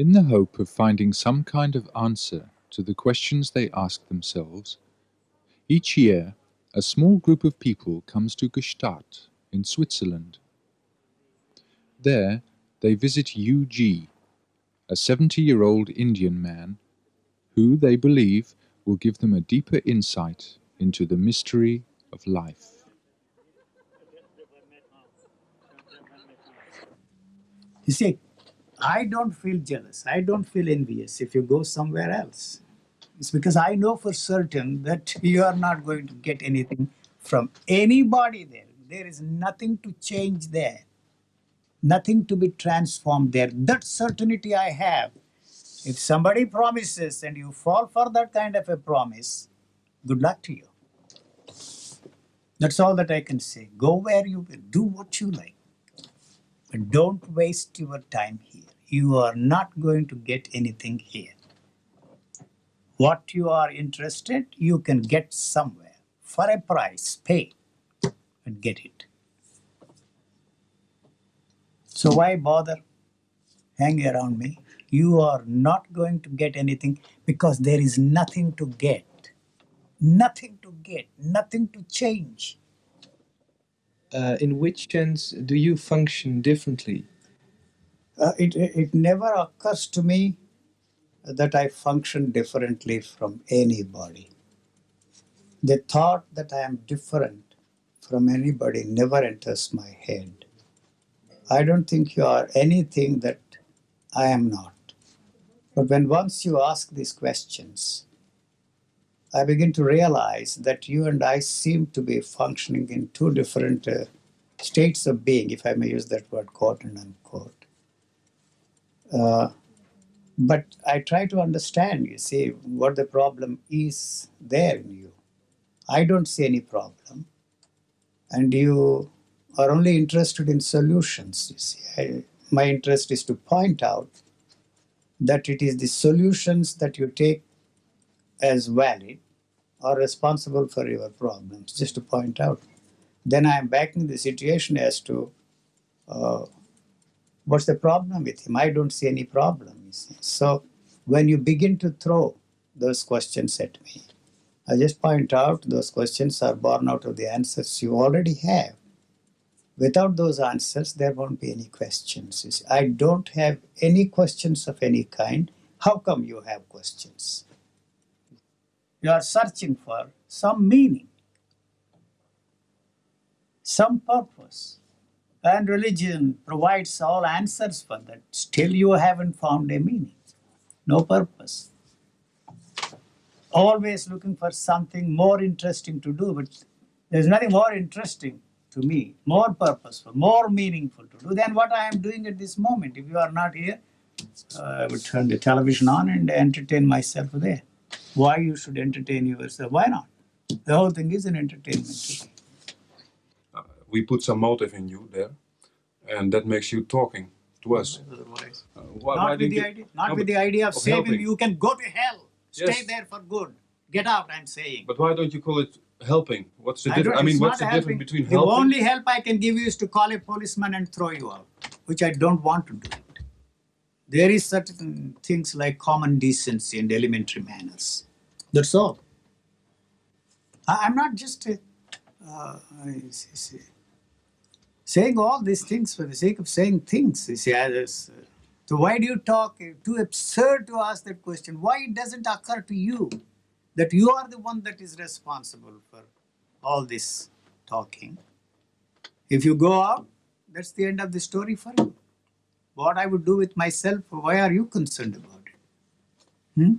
In the hope of finding some kind of answer to the questions they ask themselves, each year a small group of people comes to Gstaad in Switzerland. There they visit U.G., a 70-year-old Indian man who, they believe, will give them a deeper insight into the mystery of life. You see, I don't feel jealous. I don't feel envious if you go somewhere else. It's because I know for certain that you are not going to get anything from anybody there. There is nothing to change there, nothing to be transformed there. That certainty I have. If somebody promises and you fall for that kind of a promise, good luck to you. That's all that I can say. Go where you will, do what you like. But don't waste your time here. You are not going to get anything here. What you are interested, you can get somewhere for a price, pay and get it. So why bother hanging around me? You are not going to get anything because there is nothing to get. Nothing to get, nothing to change. Uh, in which sense do you function differently? Uh, it, it never occurs to me that I function differently from anybody. The thought that I am different from anybody never enters my head. I don't think you are anything that I am not. But when once you ask these questions, I begin to realize that you and I seem to be functioning in two different uh, states of being, if I may use that word, quote and unquote. Uh, but I try to understand, you see, what the problem is there in you. I don't see any problem. And you are only interested in solutions, you see. I, my interest is to point out that it is the solutions that you take as valid are responsible for your problems, just to point out. Then I am back in the situation as to uh, what's the problem with him? I don't see any problem. So when you begin to throw those questions at me, I just point out those questions are born out of the answers you already have. Without those answers, there won't be any questions. I don't have any questions of any kind. How come you have questions? You are searching for some meaning, some purpose. And religion provides all answers for that. Still, you haven't found a meaning, no purpose. Always looking for something more interesting to do, but there's nothing more interesting to me, more purposeful, more meaningful to do than what I am doing at this moment. If you are not here, uh, I would turn the television on and entertain myself there. Why you should entertain yourself? Why not? The whole thing is an entertainment. We put some motive in you there, and that makes you talking to us. Uh, why, not why with the idea, not no, with the idea of, of saving. Helping. You can go to hell. Stay yes. there for good. Get out. I'm saying. But why don't you call it helping? What's the difference? I, I mean, what's the helping. difference between the helping? The only help I can give you is to call a policeman and throw you out, which I don't want to do. There is certain things like common decency and elementary manners. That's all. I, am not just uh, saying all these things for the sake of saying things. You see, so why do you talk? Too absurd to ask that question. Why it doesn't occur to you that you are the one that is responsible for all this talking? If you go out, that's the end of the story for you. What I would do with myself, why are you concerned about it? Hmm?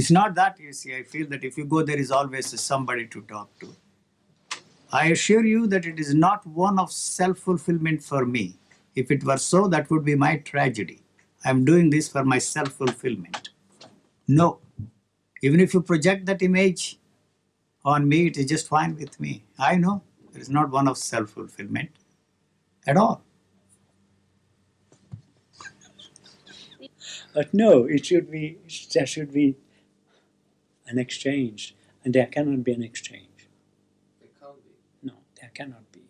It's not that, you see, I feel that if you go, there is always somebody to talk to. I assure you that it is not one of self-fulfillment for me. If it were so, that would be my tragedy. I'm doing this for my self-fulfillment. No. Even if you project that image on me, it is just fine with me. I know it is not one of self-fulfillment at all. But no, it should be, there should be an exchange, and there cannot be an exchange. There can't be. No, there cannot be.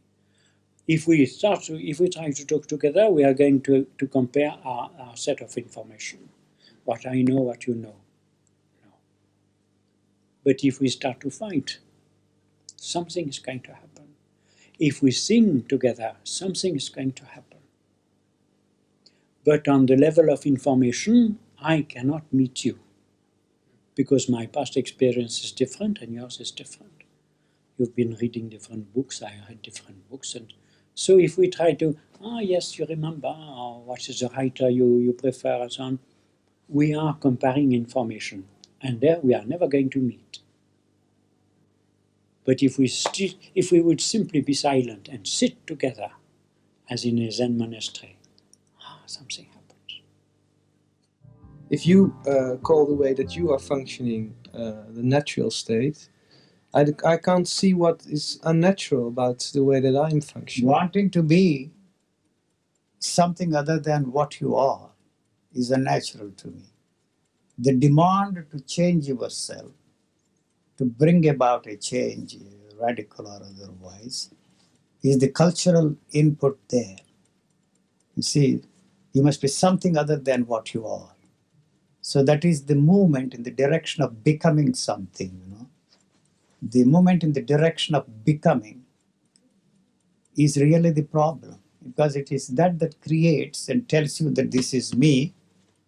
if we start to, if we try to talk together, we are going to, to compare our, our set of information. What I know, what you know. No. But if we start to fight, something is going to happen. If we sing together, something is going to happen. But on the level of information, I cannot meet you because my past experience is different and yours is different. You've been reading different books, I read different books, and so if we try to, ah, yes, you remember, or what is the writer you, you prefer, and so on, we are comparing information, and there we are never going to meet. But if we, if we would simply be silent and sit together, as in a Zen monastery, ah, something. If you uh, call the way that you are functioning uh, the natural state, I, I can't see what is unnatural about the way that I'm functioning. Wanting to be something other than what you are is unnatural to me. The demand to change yourself, to bring about a change, radical or otherwise, is the cultural input there. You see, you must be something other than what you are. So that is the movement in the direction of becoming something, you know. The movement in the direction of becoming is really the problem because it is that that creates and tells you that this is me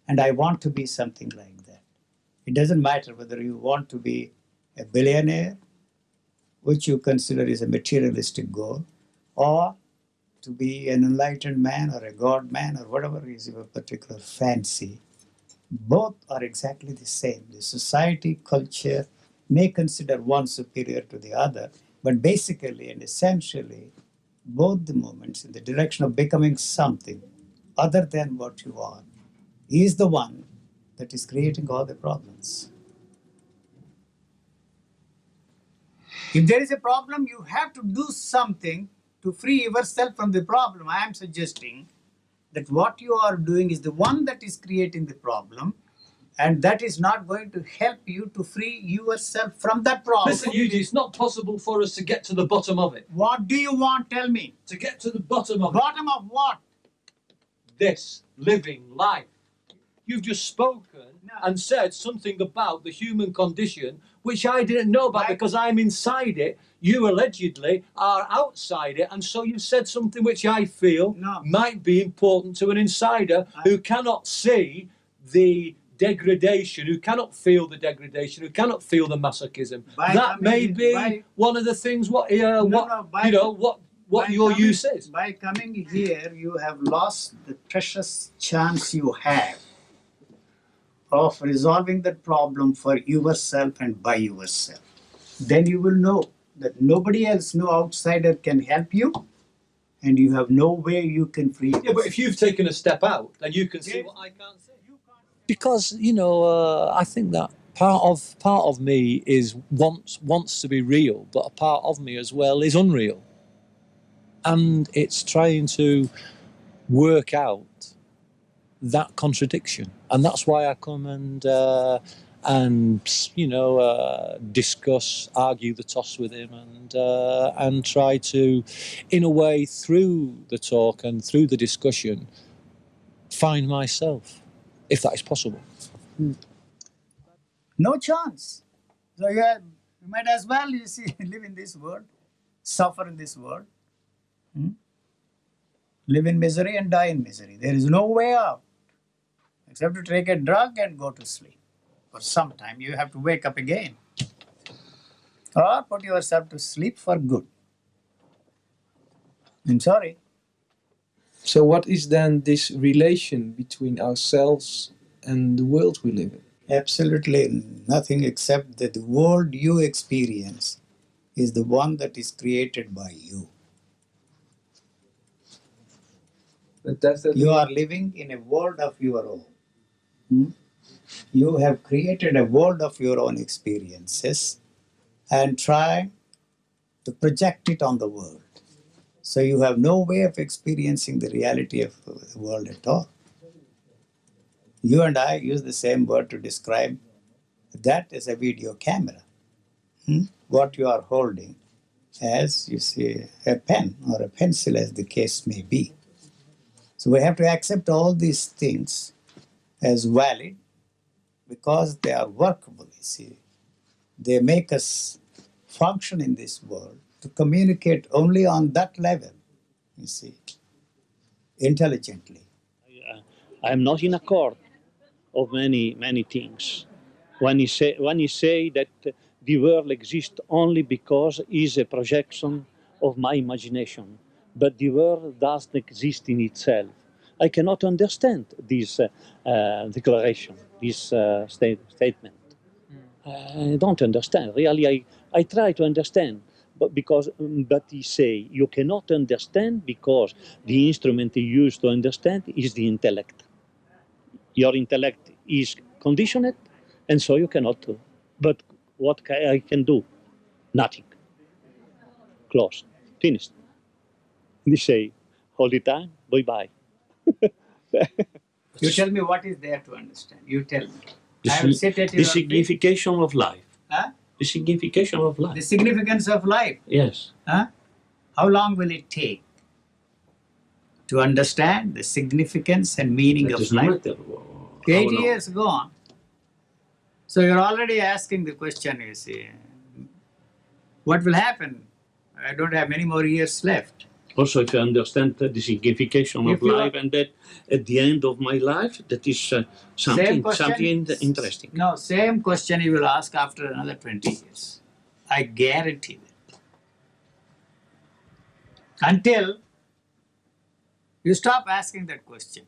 and I want to be something like that. It doesn't matter whether you want to be a billionaire, which you consider is a materialistic goal, or to be an enlightened man or a god man or whatever is your particular fancy. Both are exactly the same. The society, culture may consider one superior to the other, but basically and essentially, both the movements in the direction of becoming something other than what you are is the one that is creating all the problems. If there is a problem, you have to do something to free yourself from the problem. I am suggesting that what you are doing is the one that is creating the problem, and that is not going to help you to free yourself from that problem. Listen, U.G., it's not possible for us to get to the bottom of it. What do you want? Tell me. To get to the bottom of it, Bottom of what? this living life. You've just spoken No. and said something about the human condition which I didn't know about Right. because I'm inside it. You allegedly are outside it, and so you've said something which I feel No. might be important to an insider I- who cannot see the degradation, who cannot feel the degradation, who cannot feel the masochism. By that may be by- one of the things what uh, No, what by- you know what what By your coming- use is. By coming here, you have lost the precious chance you have of resolving that problem for yourself and by yourself. Then you will know that nobody else, no outsider can help you, and you have no way you can free Yeah, but if you've taken a step out, then you can see Yes. what I can't see. because you know uh, I think that part of part of me is wants wants to be real, but a part of me as well is unreal, and it's trying to work out that contradiction, and that's why I come and uh, and you know uh, discuss, argue the toss with him, and uh, and try to, in a way, through the talk and through the discussion, find myself if that is possible. No chance. So you, have, you might as well you see live in this world, suffer in this world, hmm? live in misery and die in misery. There is no way out except to take a drug and go to sleep. For some time you have to wake up again, or put yourself to sleep for good. I'm sorry. So, what is then this relation between ourselves and the world we live in? Absolutely nothing except that the world you experience is the one that is created by you. But does You are living in a world of your own. You have created a world of your own experiences and try to project it on the world. So you have no way of experiencing the reality of the world at all. You and I use the same word to describe that as a video camera. Hmm? What you are holding as you see a pen or a pencil, as the case may be. So we have to accept all these things as valid because they are workable, you see. They make us function in this world to communicate only on that level, you see, intelligently. I uh, am not in accord of many many things. When he say when he say that the world exists only because is a projection of my imagination, but the world doesn't exist in itself. I cannot understand this uh, uh, declaration, this uh, state, statement. I don't understand. Really, I, I try to understand, but because but he say you cannot understand because the instrument you use to understand is the intellect. Your intellect is conditioned, and so you cannot do. But what ca- I can do? Nothing. Close. Finished. They say all the time, bye bye. You tell me what is there to understand. You tell me. The, I will sit at the signification of life. Huh? The signification of life. The significance of life. Yes. Huh? How long will it take to understand the significance and meaning That of life? Eight years gone. So you're already asking the question, you see, what will happen? I don't have many more years left. Also, if you understand the signification If of life, and that at the end of my life, that is uh, something, question- something interesting. No, same question you will ask after another 20 years. I guarantee it. Until you stop asking that question.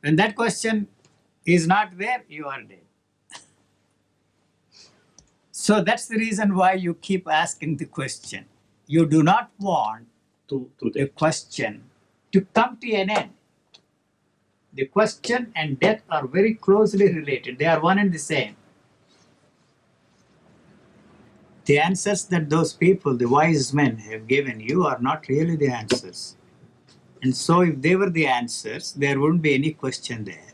When that question is not there, you are dead. So that's the reason why you keep asking the question. You do not want To, to the question to come to an end. The question and death are very closely related, they are one and the same. The answers that those people, the wise men, have given you are not really the answers. And so, if they were the answers, there wouldn't be any question there.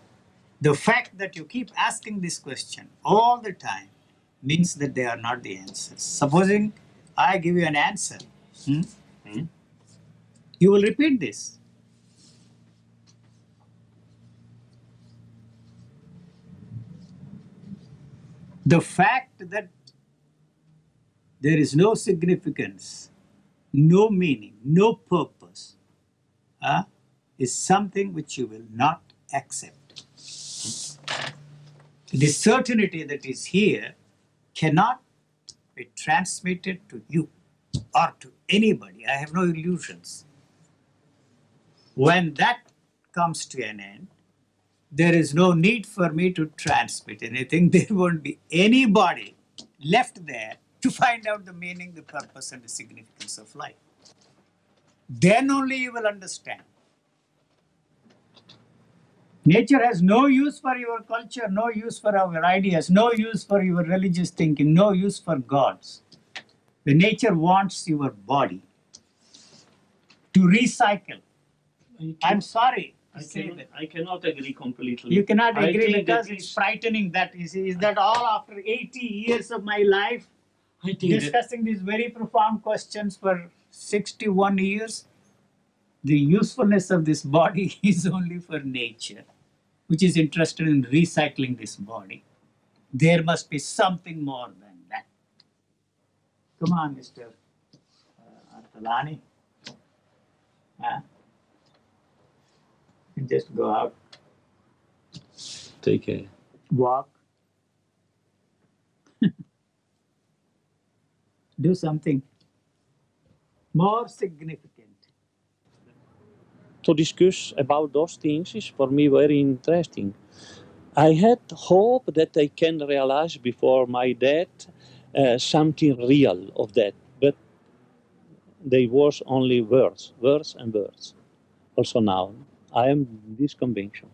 The fact that you keep asking this question all the time means that they are not the answers. Supposing I give you an answer, hmm? you will repeat this. The fact that there is no significance, no meaning, no purpose, uh, is something which you will not accept. The certainty that is here cannot be transmitted to you or to anybody. I have no illusions. When that comes to an end, there is no need for me to transmit anything. There won't be anybody left there to find out the meaning, the purpose, and the significance of life. Then only you will understand. Nature has no use for your culture, no use for our ideas, no use for your religious thinking, no use for gods. The nature wants your body to recycle. I'm sorry I, say cannot, that. I cannot agree completely. You cannot agree because it's frightening that is, is that all after 80 years of my life I think that, discussing these very profound questions for 61 years the usefulness of this body is only for nature which is interested in recycling this body there must be something more than that come on mr uh, Artalani. Huh? Just go out take care. walk do something more significant to discuss about those things is for me very interesting. I had hope that I can realize before my death uh, something real of that, but they was only words, words and words. Also now, I am this conviction.